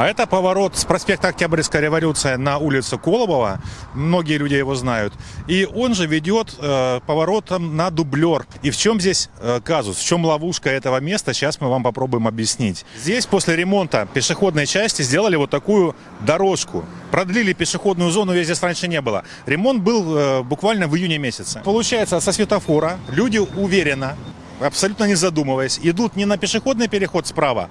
А это поворот с проспекта Октябрьская революция на улицу Колобова. Многие люди его знают. И он же ведет э, поворотом на дублер. И в чем здесь э, казус, в чем ловушка этого места, сейчас мы вам попробуем объяснить. Здесь после ремонта пешеходной части сделали вот такую дорожку. Продлили пешеходную зону, ее здесь раньше не было. Ремонт был э, буквально в июне месяце. Получается, со светофора люди уверенно, абсолютно не задумываясь, идут не на пешеходный переход справа,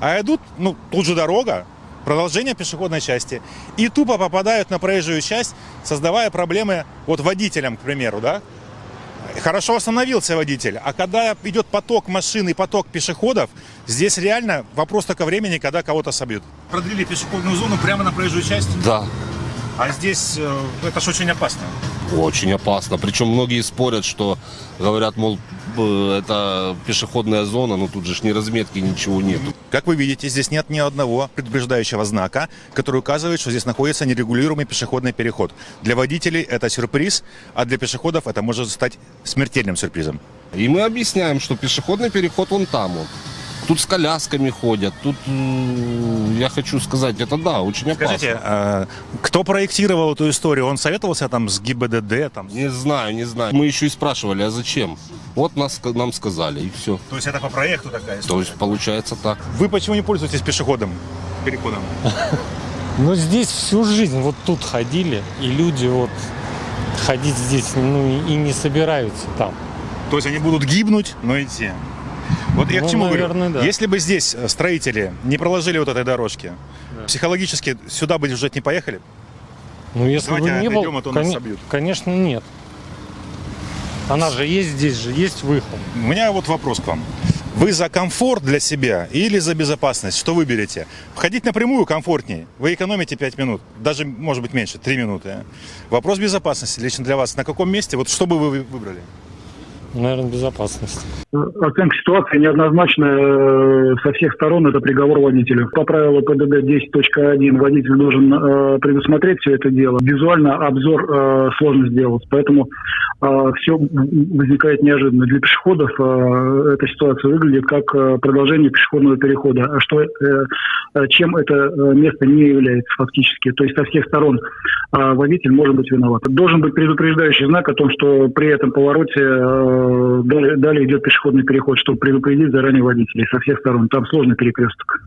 а идут, ну, тут же дорога, продолжение пешеходной части, и тупо попадают на проезжую часть, создавая проблемы вот водителям, к примеру, да. Хорошо остановился водитель, а когда идет поток машин и поток пешеходов, здесь реально вопрос только времени, когда кого-то собьют. Продлили пешеходную зону прямо на проезжую часть, Да, а здесь э, это ж очень опасно. очень опасно. Причем многие спорят, что говорят, мол, б- это пешеходная зона, но тут же ж ни разметки, ничего нет. Как вы видите, здесь нет ни одного предупреждающего знака, который указывает, что здесь находится нерегулируемый пешеходный переход. Для водителей это сюрприз, а для пешеходов это может стать смертельным сюрпризом. И мы объясняем, что пешеходный переход вон там вот. Тут с колясками ходят, тут, я хочу сказать, это да, очень опасно. Скажите, а кто проектировал эту историю? Он советовался там с ГИБДД? Там, Не знаю, не знаю. Мы еще и спрашивали, а зачем? Вот нас, нам сказали, и все. То есть это по проекту такая То есть получается так. Вы почему не пользуетесь пешеходом? Переходом. Но здесь всю жизнь вот тут ходили, и люди вот ходить здесь ну и не собираются там. То есть они будут гибнуть, но идти. Вот я к Ну, чему наверное, говорю. да. Если бы здесь э, строители не проложили вот этой дорожки, психологически сюда бы жить не поехали? Ну если Давайте бы не отойдем, был, а то нас коне- собьют. конечно нет. Она же есть здесь же, есть выход. У меня вот вопрос к вам. Вы за комфорт для себя или за безопасность? Что выберете? Входить напрямую комфортнее. Вы экономите 5 минут. Даже, может быть, меньше, 3 минуты. а? Вопрос безопасности лично для вас. На каком месте? Вот что бы вы выбрали? Наверное, безопасность. Оценка ситуации неоднозначная э, со всех сторон. Это приговор водителю. По правилу ПДД 10.1 водитель должен э, предусмотреть все это дело. Визуально обзор э, сложно сделать. Поэтому все возникает неожиданно. Для пешеходов э, эта ситуация выглядит как э, продолжение пешеходного перехода. А что, э, э, чем это э, место не является фактически. То есть со всех сторон э, водитель может быть виноват. Должен быть предупреждающий знак о том, что при этом повороте э, далее, далее идет пешеходный переход, чтобы предупредить заранее водителей со всех сторон. Там сложный перекресток.